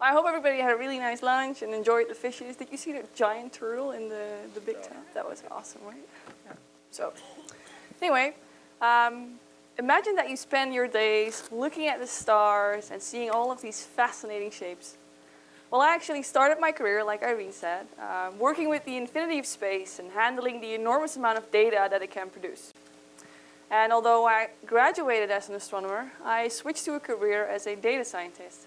I hope everybody had a really nice lunch and enjoyed the fishes. Did you see the giant turtle in the, the big tent? That was awesome, right? Yeah. So, anyway, um, imagine that you spend your days looking at the stars and seeing all of these fascinating shapes. Well, I actually started my career, like Irene said, uh, working with the infinity of space and handling the enormous amount of data that it can produce. And although I graduated as an astronomer, I switched to a career as a data scientist.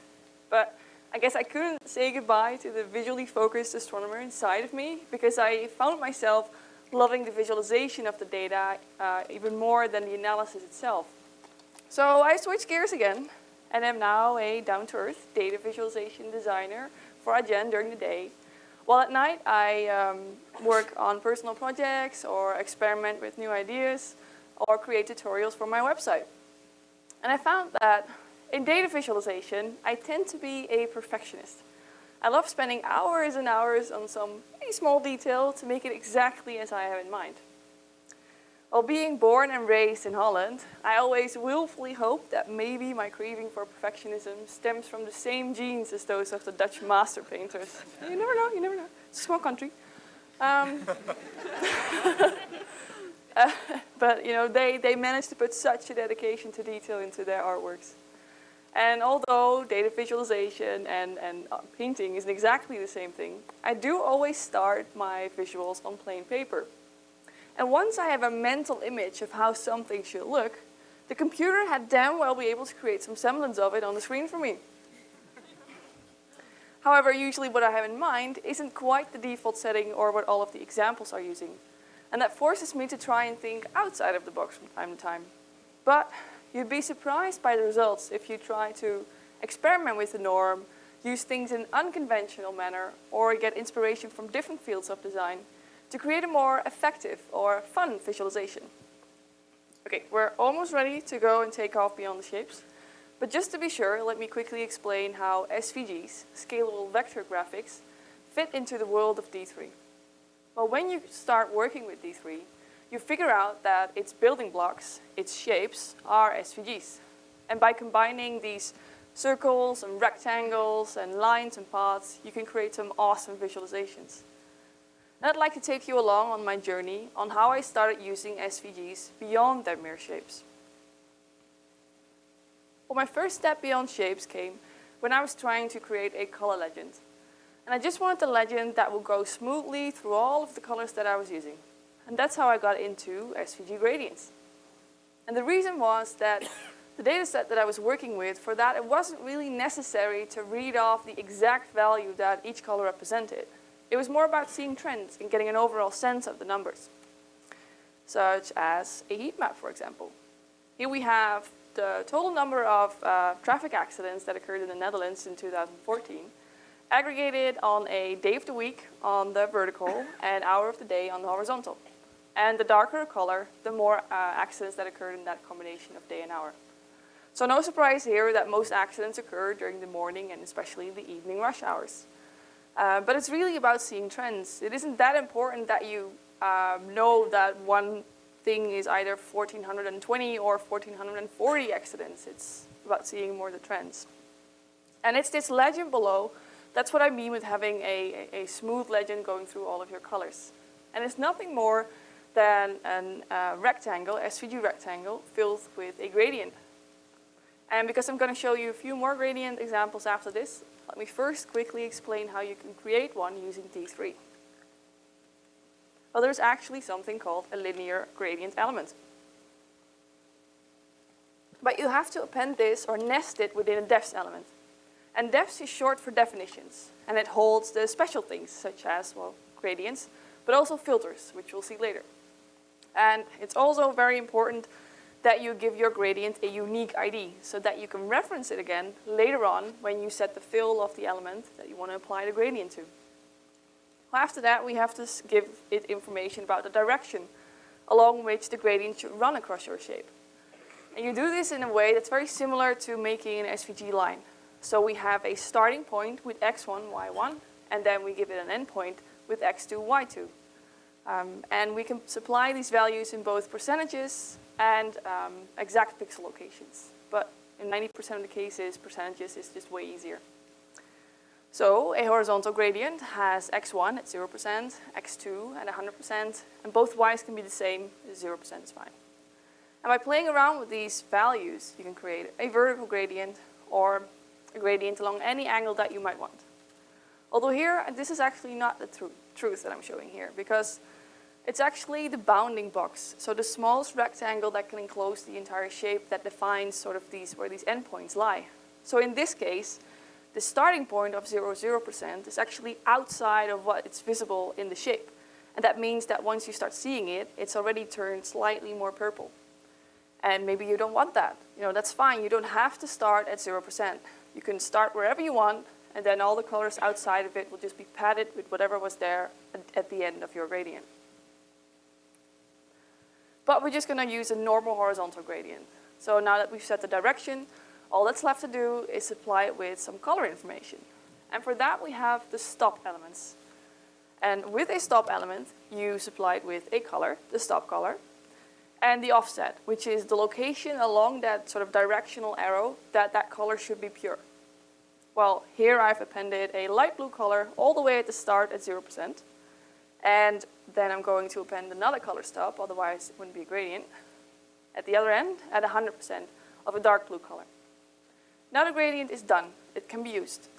But I guess I couldn't say goodbye to the visually focused astronomer inside of me because I found myself loving the visualization of the data uh, even more than the analysis itself. So I switched gears again and am now a down-to-earth data visualization designer for Adyen during the day. While at night I um, work on personal projects or experiment with new ideas or create tutorials for my website. And I found that in data visualization, I tend to be a perfectionist. I love spending hours and hours on some pretty small detail to make it exactly as I have in mind. While being born and raised in Holland, I always willfully hope that maybe my craving for perfectionism stems from the same genes as those of the Dutch master painters. You never know, you never know. It's a small country. Um, uh, but you know, they, they managed to put such a dedication to detail into their artworks. And although data visualization and, and uh, painting isn't exactly the same thing, I do always start my visuals on plain paper. And once I have a mental image of how something should look, the computer had damn well be able to create some semblance of it on the screen for me. However, usually what I have in mind isn't quite the default setting or what all of the examples are using. And that forces me to try and think outside of the box from time to time. But You'd be surprised by the results if you try to experiment with the norm, use things in an unconventional manner, or get inspiration from different fields of design to create a more effective or fun visualization. Okay, we're almost ready to go and take off beyond the shapes. But just to be sure, let me quickly explain how SVGs, scalable vector graphics, fit into the world of D3. Well, when you start working with D3, you figure out that its building blocks, its shapes, are SVGs. And by combining these circles and rectangles and lines and paths, you can create some awesome visualizations. And I'd like to take you along on my journey on how I started using SVGs beyond their mere shapes. Well, my first step beyond shapes came when I was trying to create a color legend. And I just wanted a legend that would go smoothly through all of the colors that I was using. And that's how I got into SVG gradients. And the reason was that the data set that I was working with, for that it wasn't really necessary to read off the exact value that each color represented. It was more about seeing trends and getting an overall sense of the numbers, such as a heat map, for example. Here we have the total number of uh, traffic accidents that occurred in the Netherlands in 2014, aggregated on a day of the week on the vertical and hour of the day on the horizontal. And the darker the color, the more uh, accidents that occurred in that combination of day and hour. So no surprise here that most accidents occur during the morning and especially the evening rush hours. Uh, but it's really about seeing trends. It isn't that important that you um, know that one thing is either 1420 or 1440 accidents. It's about seeing more the trends. And it's this legend below, that's what I mean with having a, a, a smooth legend going through all of your colors. And it's nothing more than a uh, rectangle, SVG rectangle, filled with a gradient. And because I'm going to show you a few more gradient examples after this, let me first quickly explain how you can create one using D3. Well, there's actually something called a linear gradient element. But you have to append this or nest it within a defs element. And defs is short for definitions, and it holds the special things such as, well, gradients, but also filters, which we'll see later. And it's also very important that you give your gradient a unique ID so that you can reference it again later on when you set the fill of the element that you want to apply the gradient to. After that, we have to give it information about the direction along which the gradient should run across your shape. And you do this in a way that's very similar to making an SVG line. So we have a starting point with x1, y1, and then we give it an endpoint with x2, y2. Um, and we can supply these values in both percentages and um, exact pixel locations. But in 90% of the cases, percentages is just way easier. So a horizontal gradient has x1 at 0%, x2 at 100%, and both y's can be the same, 0% is fine. And by playing around with these values, you can create a vertical gradient or a gradient along any angle that you might want. Although here, this is actually not the tr truth that I'm showing here, because it's actually the bounding box. So the smallest rectangle that can enclose the entire shape that defines sort of these, where these endpoints lie. So in this case, the starting point of 0, 0% is actually outside of what is visible in the shape. And that means that once you start seeing it, it's already turned slightly more purple. And maybe you don't want that. You know, that's fine. You don't have to start at 0%. You can start wherever you want, and then all the colors outside of it will just be padded with whatever was there at the end of your gradient. But we're just going to use a normal horizontal gradient. So now that we've set the direction, all that's left to do is supply it with some color information. And for that, we have the stop elements. And with a stop element, you supply it with a color, the stop color, and the offset, which is the location along that sort of directional arrow that that color should be pure. Well, here I've appended a light blue color all the way at the start at 0%. And then I'm going to append another color stop, otherwise it wouldn't be a gradient, at the other end at 100% of a dark blue color. Now the gradient is done. It can be used.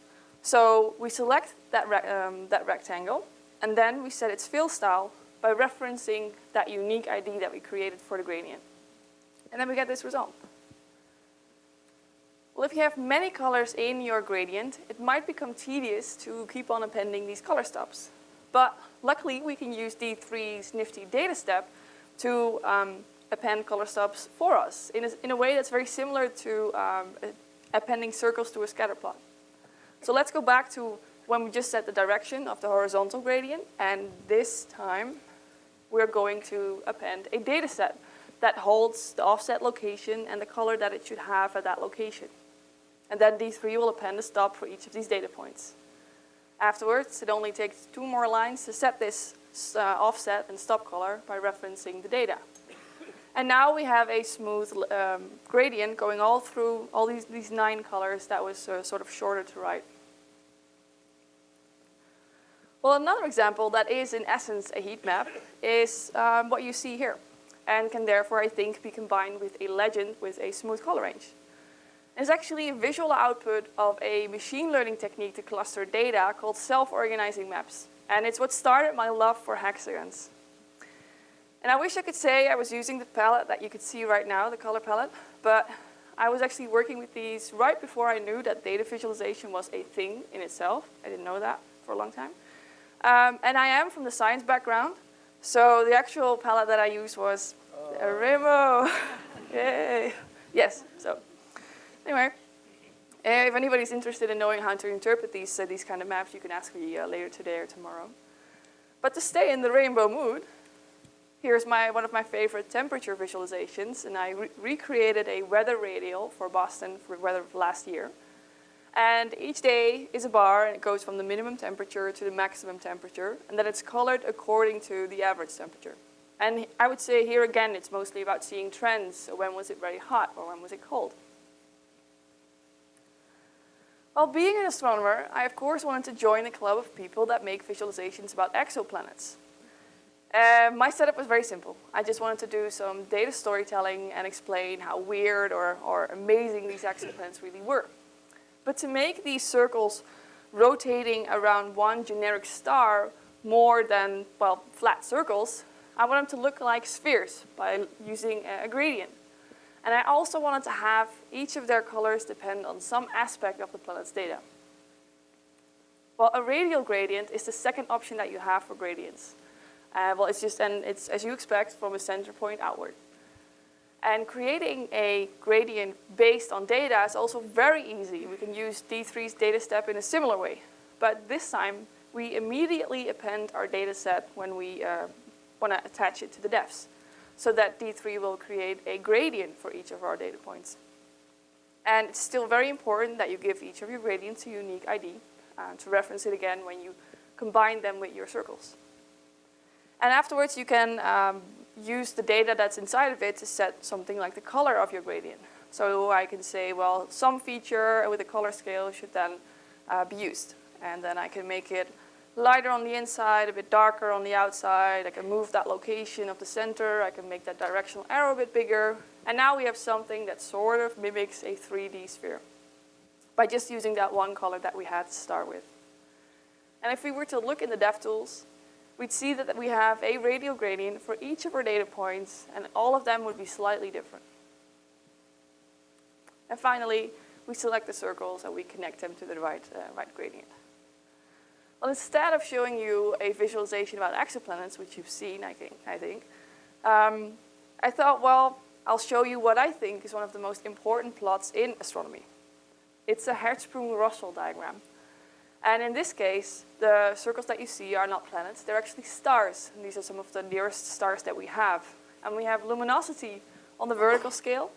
So we select that, um, that rectangle, and then we set its fill style by referencing that unique ID that we created for the gradient. And then we get this result. Well, if you have many colors in your gradient, it might become tedious to keep on appending these color stops. But luckily, we can use D3's nifty data step to um, append color stops for us in a, in a way that's very similar to um, appending circles to a scatter plot. So let's go back to when we just set the direction of the horizontal gradient, and this time we're going to append a data set that holds the offset location and the color that it should have at that location. And then D3 will append a stop for each of these data points. Afterwards, it only takes two more lines to set this uh, offset and stop color by referencing the data. And now we have a smooth um, gradient going all through all these, these nine colors that was uh, sort of shorter to write. Well, another example that is in essence a heat map is um, what you see here and can therefore, I think, be combined with a legend with a smooth color range is actually a visual output of a machine learning technique to cluster data called self-organizing maps. And it's what started my love for hexagons. And I wish I could say I was using the palette that you could see right now, the color palette, but I was actually working with these right before I knew that data visualization was a thing in itself. I didn't know that for a long time. Um, and I am from the science background, so the actual palette that I used was a Rainbow. Yay. Yes, so Anyway, uh, if anybody's interested in knowing how to interpret these, uh, these kind of maps, you can ask me uh, later today or tomorrow. But to stay in the rainbow mood, here's my, one of my favorite temperature visualizations, and I re recreated a weather radial for Boston for weather of last year. And each day is a bar, and it goes from the minimum temperature to the maximum temperature, and then it's colored according to the average temperature. And I would say here again, it's mostly about seeing trends. So when was it very hot or when was it cold? While being an astronomer, I of course wanted to join a club of people that make visualizations about exoplanets. Uh, my setup was very simple. I just wanted to do some data storytelling and explain how weird or, or amazing these exoplanets really were. But to make these circles rotating around one generic star more than, well, flat circles, I wanted them to look like spheres by using a gradient. And I also wanted to have each of their colors depend on some aspect of the planet's data. Well, a radial gradient is the second option that you have for gradients. Uh, well, it's just, and it's as you expect, from a center point outward. And creating a gradient based on data is also very easy. We can use D3's data step in a similar way. But this time, we immediately append our data set when we uh, want to attach it to the defs so that D3 will create a gradient for each of our data points. And it's still very important that you give each of your gradients a unique ID uh, to reference it again when you combine them with your circles. And afterwards, you can um, use the data that's inside of it to set something like the color of your gradient. So I can say, well, some feature with a color scale should then uh, be used. and then I can make it lighter on the inside, a bit darker on the outside. I can move that location of the center. I can make that directional arrow a bit bigger. And now we have something that sort of mimics a 3D sphere by just using that one color that we had to start with. And if we were to look in the DevTools, we'd see that we have a radial gradient for each of our data points, and all of them would be slightly different. And finally, we select the circles and we connect them to the right, uh, right gradient. Well, instead of showing you a visualization about exoplanets, which you've seen, I think, I, think um, I thought, well, I'll show you what I think is one of the most important plots in astronomy. It's a Hertzsprung-Russell diagram. And in this case, the circles that you see are not planets, they're actually stars. And these are some of the nearest stars that we have. And we have luminosity on the vertical scale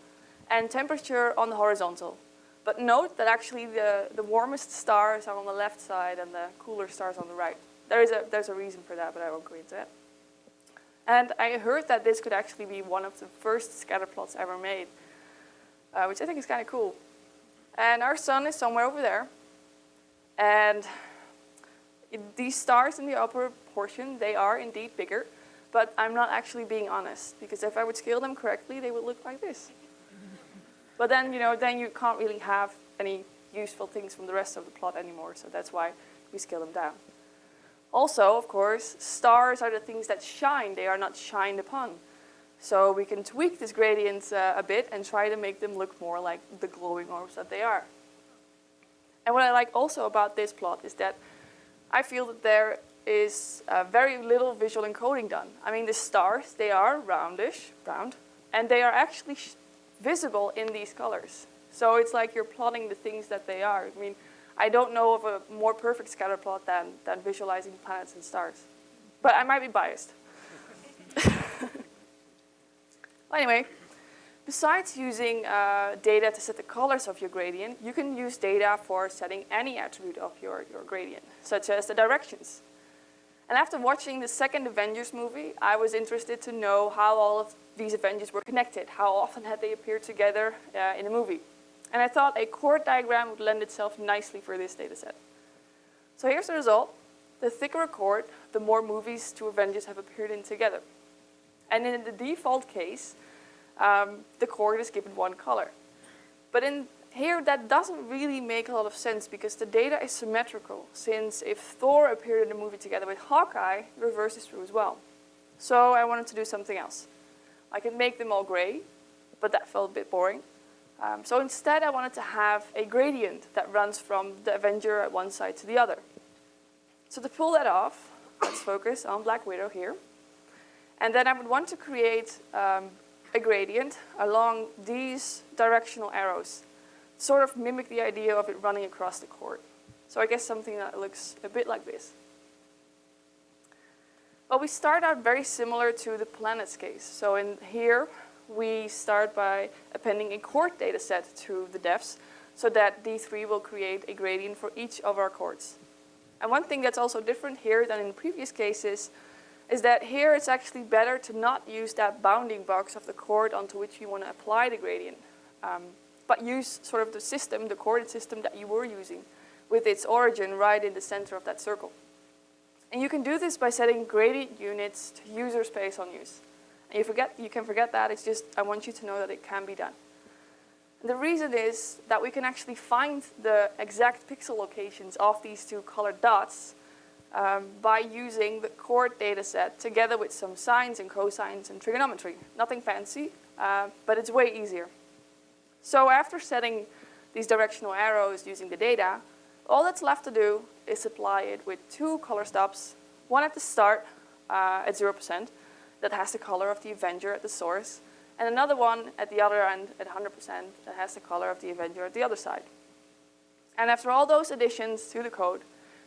and temperature on the horizontal. But note that actually the, the warmest stars are on the left side and the cooler stars on the right. There is a, there's a reason for that, but I won't go into it. And I heard that this could actually be one of the first scatter plots ever made, uh, which I think is kind of cool. And our sun is somewhere over there. And it, these stars in the upper portion, they are indeed bigger, but I'm not actually being honest, because if I would scale them correctly, they would look like this. But then, you know, then you can't really have any useful things from the rest of the plot anymore, so that's why we scale them down. Also, of course, stars are the things that shine. They are not shined upon. So we can tweak this gradient uh, a bit and try to make them look more like the glowing orbs that they are. And what I like also about this plot is that I feel that there is uh, very little visual encoding done. I mean, the stars, they are roundish, round, and they are actually visible in these colors. So it's like you're plotting the things that they are. I mean, I don't know of a more perfect scatter plot than, than visualizing planets and stars. But I might be biased. well, anyway, besides using uh, data to set the colors of your gradient, you can use data for setting any attribute of your, your gradient, such as the directions. And after watching the second Avengers movie, I was interested to know how all of these Avengers were connected. How often had they appeared together uh, in a movie? And I thought a chord diagram would lend itself nicely for this data set. So here's the result. The thicker a chord, the more movies two Avengers have appeared in together. And in the default case, um, the chord is given one color. But in here, that doesn't really make a lot of sense because the data is symmetrical, since if Thor appeared in the movie together with Hawkeye, the reverse is true as well. So I wanted to do something else. I could make them all gray, but that felt a bit boring. Um, so instead, I wanted to have a gradient that runs from the Avenger at one side to the other. So to pull that off, let's focus on Black Widow here. And then I would want to create um, a gradient along these directional arrows sort of mimic the idea of it running across the chord. So I guess something that looks a bit like this. Well, we start out very similar to the planets case. So in here, we start by appending a chord data set to the defs so that D3 will create a gradient for each of our chords. And one thing that's also different here than in previous cases is that here it's actually better to not use that bounding box of the chord onto which you want to apply the gradient. Um, but use sort of the system, the coordinate system that you were using with its origin right in the center of that circle. And you can do this by setting gradient units to user space on use. And you, forget, you can forget that, it's just I want you to know that it can be done. And the reason is that we can actually find the exact pixel locations of these two colored dots um, by using the chord data set together with some sines and cosines and trigonometry. Nothing fancy, uh, but it's way easier. So after setting these directional arrows using the data, all that's left to do is supply it with two color stops, one at the start uh, at 0% that has the color of the Avenger at the source, and another one at the other end at 100% that has the color of the Avenger at the other side. And after all those additions to the code,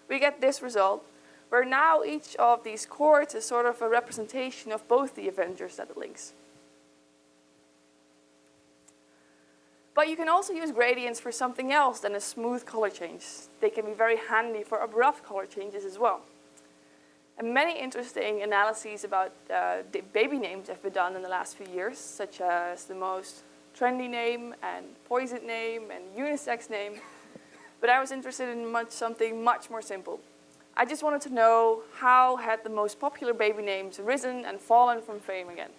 we get this result, where now each of these chords is sort of a representation of both the Avengers that it links. But you can also use gradients for something else than a smooth color change. They can be very handy for abrupt color changes as well. And many interesting analyses about uh, baby names have been done in the last few years, such as the most trendy name and poison name and unisex name. But I was interested in much, something much more simple. I just wanted to know how had the most popular baby names risen and fallen from fame again.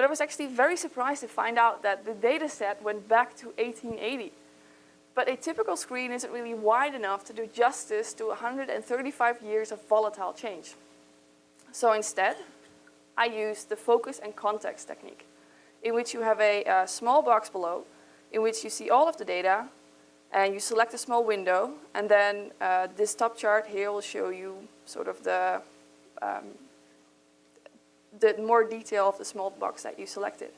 But I was actually very surprised to find out that the data set went back to 1880. But a typical screen isn't really wide enough to do justice to 135 years of volatile change. So instead, I used the focus and context technique, in which you have a, a small box below, in which you see all of the data, and you select a small window, and then uh, this top chart here will show you sort of the, um, the more detail of the small box that you selected.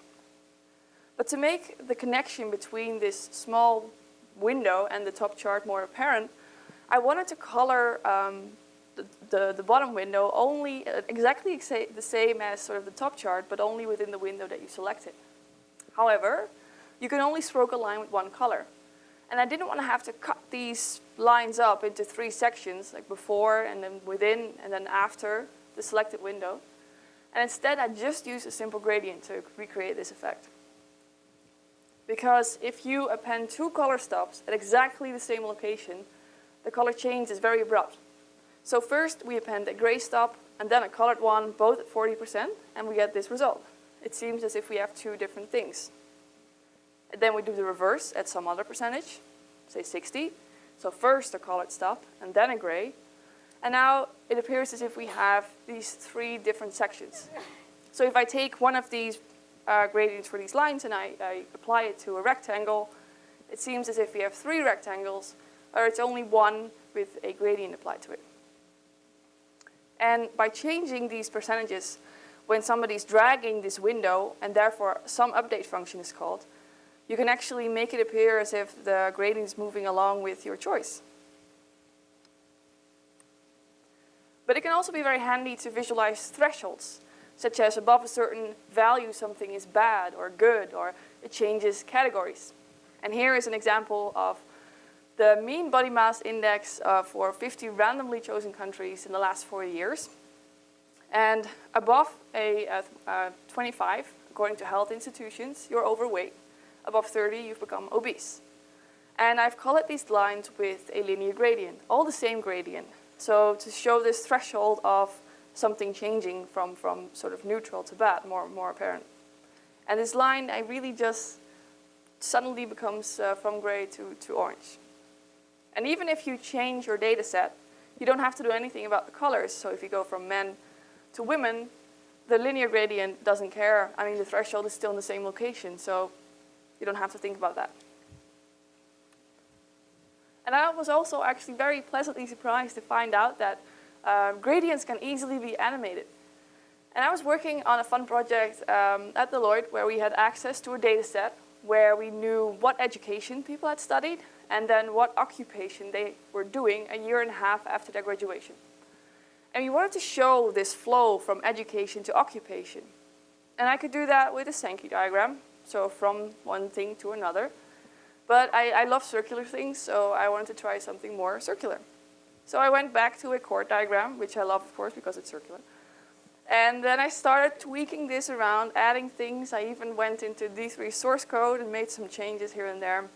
But to make the connection between this small window and the top chart more apparent, I wanted to color um, the, the, the, bottom window only uh, exactly the same as sort of the top chart, but only within the window that you selected. However, you can only stroke a line with one color. And I didn't want to have to cut these lines up into three sections, like before and then within and then after the selected window. And instead, I just used a simple gradient to recreate this effect. Because if you append two color stops at exactly the same location, the color change is very abrupt. So first, we append a gray stop and then a colored one, both at 40%, and we get this result. It seems as if we have two different things. And then we do the reverse at some other percentage, say 60. So first a colored stop and then a gray. And now it appears as if we have these three different sections. So if I take one of these uh, gradients for these lines and I, I apply it to a rectangle, it seems as if we have three rectangles, or it's only one with a gradient applied to it. And by changing these percentages, when somebody's dragging this window, and therefore some update function is called, you can actually make it appear as if the gradient is moving along with your choice. But it can also be very handy to visualize thresholds, such as above a certain value something is bad or good or it changes categories. And here is an example of the mean body mass index uh, for 50 randomly chosen countries in the last four years. And above a, a, a 25, according to health institutions, you're overweight above 30, you've become obese. And I've colored these lines with a linear gradient, all the same gradient. So to show this threshold of something changing from, from sort of neutral to bad, more, more apparent. And this line, I really just suddenly becomes uh, from gray to, to orange. And even if you change your data set, you don't have to do anything about the colors. So if you go from men to women, the linear gradient doesn't care. I mean, the threshold is still in the same location. So you don't have to think about that. And I was also actually very pleasantly surprised to find out that uh, gradients can easily be animated. And I was working on a fun project um, at Deloitte where we had access to a data set where we knew what education people had studied and then what occupation they were doing a year and a half after their graduation. And we wanted to show this flow from education to occupation. And I could do that with a Sankey diagram, so from one thing to another. But I, I love circular things, so I wanted to try something more circular. So I went back to a chord diagram, which I love, of course, because it's circular. And then I started tweaking this around, adding things. I even went into D3 source code and made some changes here and there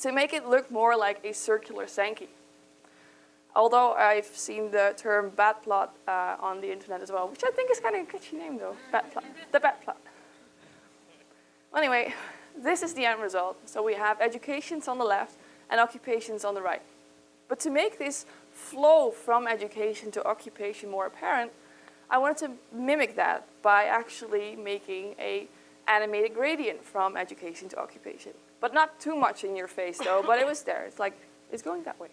to make it look more like a circular Sankey. Although I've seen the term bat plot uh, on the internet as well, which I think is kind of a catchy name though, bat plot, the bat plot. Anyway, this is the end result. So we have educations on the left and occupations on the right. But to make this flow from education to occupation more apparent, I wanted to mimic that by actually making a animated gradient from education to occupation. But not too much in your face though, but it was there. It's like, it's going that way.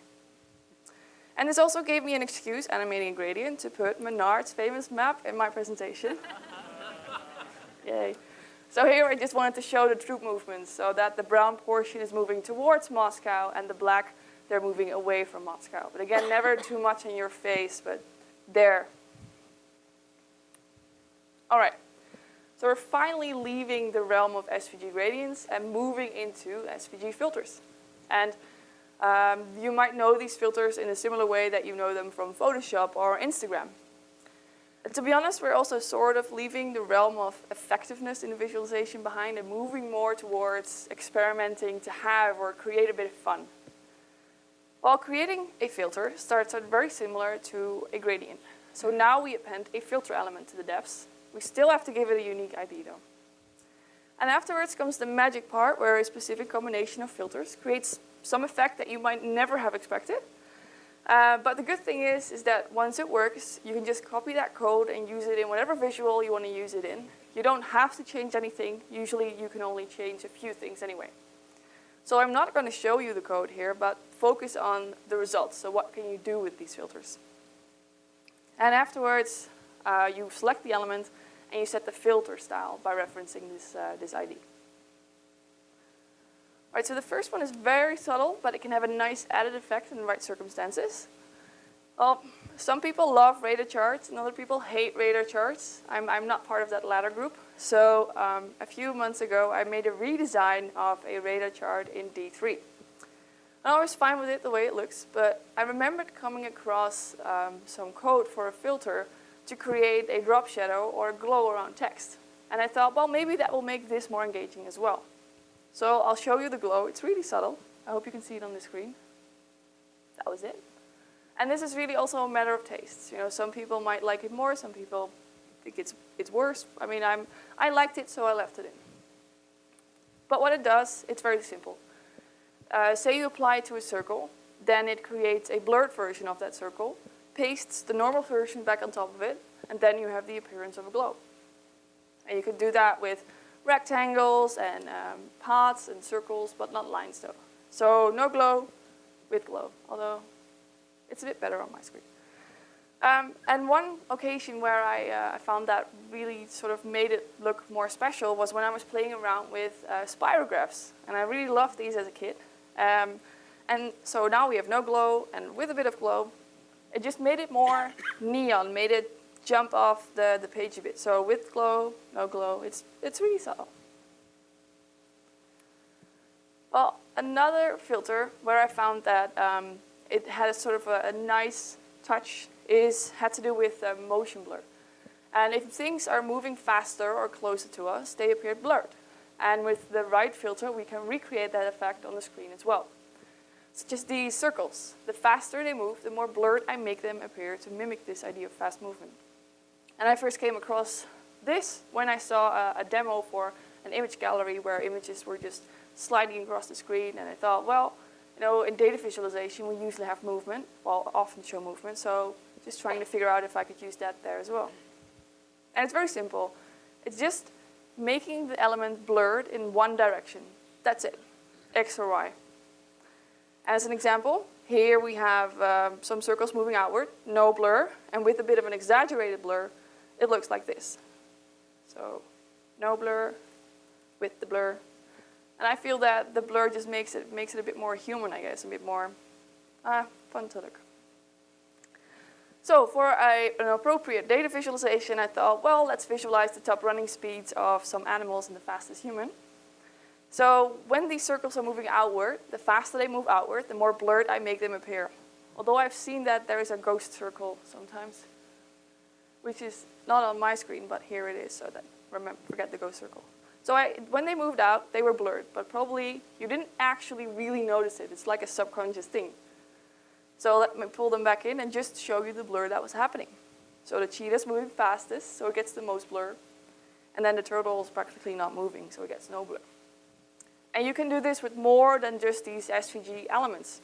And this also gave me an excuse, animating a gradient, to put Minard's famous map in my presentation. Yay. So here I just wanted to show the troop movements so that the brown portion is moving towards Moscow and the black, they're moving away from Moscow. But again, never too much in your face, but there. All right, so we're finally leaving the realm of SVG gradients and moving into SVG filters. And um, you might know these filters in a similar way that you know them from Photoshop or Instagram to be honest, we're also sort of leaving the realm of effectiveness in the visualization behind and moving more towards experimenting to have or create a bit of fun. While creating a filter starts out very similar to a gradient. So now we append a filter element to the defs. We still have to give it a unique ID though. And afterwards comes the magic part where a specific combination of filters creates some effect that you might never have expected. Uh, but the good thing is, is that once it works, you can just copy that code and use it in whatever visual you want to use it in. You don't have to change anything. Usually you can only change a few things anyway. So I'm not going to show you the code here, but focus on the results. So what can you do with these filters? And afterwards, uh, you select the element and you set the filter style by referencing this, uh, this ID. All right, so the first one is very subtle, but it can have a nice added effect in the right circumstances. Well, some people love radar charts and other people hate radar charts. I'm, I'm not part of that latter group. So um, a few months ago, I made a redesign of a radar chart in D3. I was fine with it the way it looks, but I remembered coming across um, some code for a filter to create a drop shadow or a glow around text. And I thought, well, maybe that will make this more engaging as well. So I'll show you the glow. It's really subtle. I hope you can see it on the screen. That was it. And this is really also a matter of taste. You know, some people might like it more, some people think it's, it's worse. I mean, I'm, I liked it, so I left it in. But what it does, it's very simple. Uh, say you apply it to a circle, then it creates a blurred version of that circle, pastes the normal version back on top of it, and then you have the appearance of a glow. And you could do that with rectangles and um, paths and circles, but not lines though. So no glow with glow, although it's a bit better on my screen. Um, and one occasion where I, uh, found that really sort of made it look more special was when I was playing around with uh, spirographs. And I really loved these as a kid. Um, and so now we have no glow and with a bit of glow, it just made it more neon, made it jump off the, the page a bit. So with glow, no glow, it's, it's really subtle. Well, another filter where I found that um, it had a sort of a, a, nice touch is had to do with uh, motion blur. And if things are moving faster or closer to us, they appear blurred. And with the right filter, we can recreate that effect on the screen as well. It's just these circles. The faster they move, the more blurred I make them appear to mimic this idea of fast movement. And I first came across this when I saw a, a, demo for an image gallery where images were just sliding across the screen. And I thought, well, you know, in data visualization, we usually have movement, well, often show movement. So just trying to figure out if I could use that there as well. And it's very simple. It's just making the element blurred in one direction. That's it, X or Y. As an example, here we have um, some circles moving outward, no blur, and with a bit of an exaggerated blur, it looks like this. So no blur with the blur. And I feel that the blur just makes it, makes it a bit more human, I guess, a bit more uh, fun to look. So for a, an appropriate data visualization, I thought, well, let's visualize the top running speeds of some animals and the fastest human. So when these circles are moving outward, the faster they move outward, the more blurred I make them appear. Although I've seen that there is a ghost circle sometimes, which is not on my screen, but here it is, so that remember, forget the ghost circle. So I, when they moved out, they were blurred, but probably you didn't actually really notice it. It's like a subconscious thing. So let me pull them back in and just show you the blur that was happening. So the cheetah's moving fastest, so it gets the most blur. And then the turtle is practically not moving, so it gets no blur. And you can do this with more than just these SVG elements.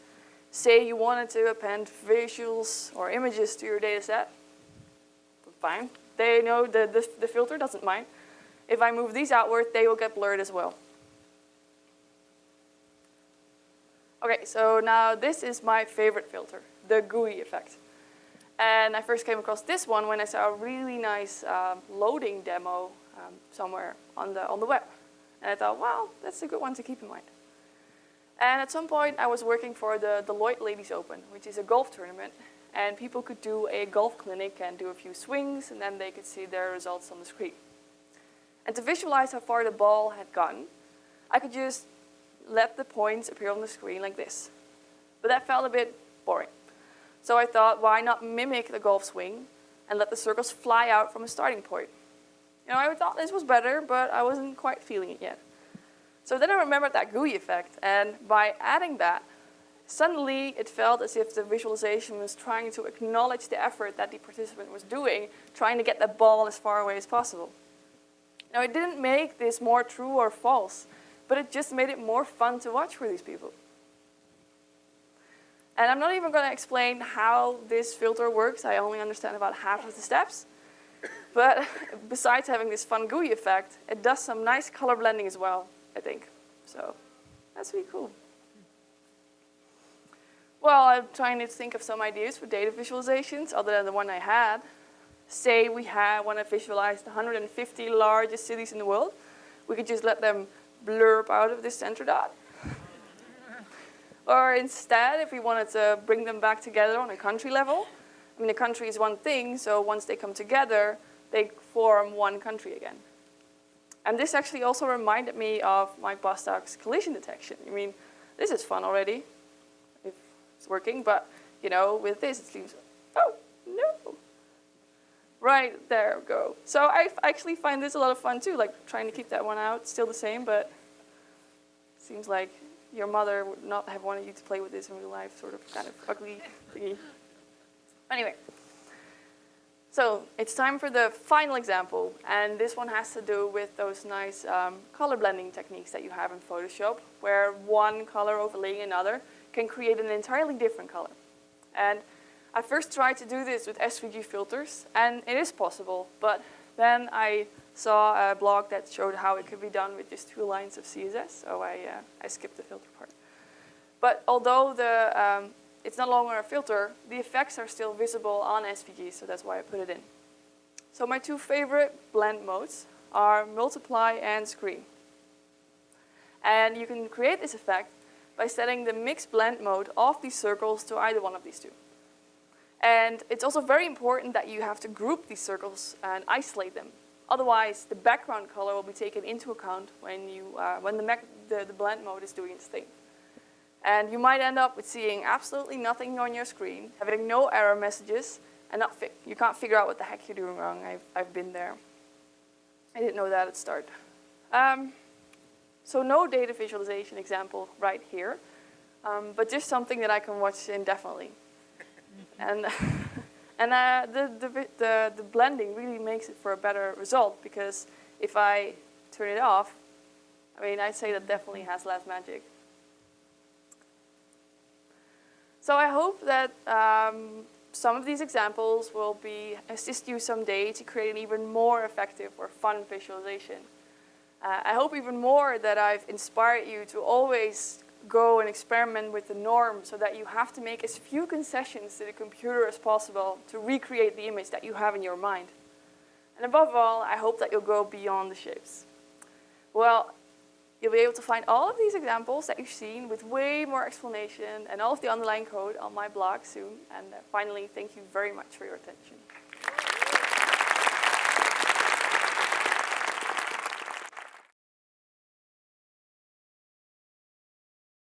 Say you wanted to append visuals or images to your data set, fine. They know the, the, the filter doesn't mind. If I move these outward, they will get blurred as well. Okay, so now this is my favorite filter, the gooey effect. And I first came across this one when I saw a really nice um, loading demo um, somewhere on the, on the web. And I thought, wow, that's a good one to keep in mind. And at some point, I was working for the Deloitte Ladies Open, which is a golf tournament and people could do a golf clinic and do a few swings and then they could see their results on the screen. And to visualize how far the ball had gotten, I could just let the points appear on the screen like this. But that felt a bit boring. So I thought, why not mimic the golf swing and let the circles fly out from a starting point? You know, I thought this was better, but I wasn't quite feeling it yet. So then I remembered that gooey effect, and by adding that, suddenly it felt as if the visualization was trying to acknowledge the effort that the participant was doing, trying to get the ball as far away as possible. Now it didn't make this more true or false, but it just made it more fun to watch for these people. And I'm not even going to explain how this filter works. I only understand about half of the steps. But besides having this fun gooey effect, it does some nice color blending as well, I think. So that's really cool. Well, I'm trying to think of some ideas for data visualizations other than the one I had. Say we had, want to visualize the 150 largest cities in the world. We could just let them blurb out of this center dot. or instead, if we wanted to bring them back together on a country level, I mean, a country is one thing, so once they come together, they form one country again. And this actually also reminded me of Mike Bostock's collision detection. I mean, this is fun already, it's working, but you know, with this it seems, oh, no. Right, there we go. So I actually find this a lot of fun too, like trying to keep that one out, still the same, but seems like your mother would not have wanted you to play with this in real life, sort of kind of ugly thingy. Anyway, so it's time for the final example, and this one has to do with those nice um, color blending techniques that you have in Photoshop, where one color overlaying another can create an entirely different color. And I first tried to do this with SVG filters, and it is possible, but then I saw a blog that showed how it could be done with just two lines of CSS, so I, uh, I skipped the filter part. But although the um, it's no longer a filter, the effects are still visible on SVG, so that's why I put it in. So my two favorite blend modes are multiply and screen. And you can create this effect by setting the mix blend mode of these circles to either one of these two. And it's also very important that you have to group these circles and isolate them. Otherwise, the background color will be taken into account when, you, uh, when the, the, the blend mode is doing its thing. And you might end up with seeing absolutely nothing on your screen, having no error messages, and not you can't figure out what the heck you're doing wrong. I've, I've been there. I didn't know that at start. Um, so no data visualization example right here, um, but just something that I can watch indefinitely. and and uh, the, the, the, the blending really makes it for a better result because if I turn it off, I mean, I'd say that definitely has less magic. So I hope that um, some of these examples will be assist you someday to create an even more effective or fun visualization. Uh, I hope even more that I've inspired you to always go and experiment with the norm so that you have to make as few concessions to the computer as possible to recreate the image that you have in your mind. And above all, I hope that you'll go beyond the shapes. Well, You'll be able to find all of these examples that you've seen with way more explanation and all of the underlying code on my blog soon. And uh, finally, thank you very much for your attention.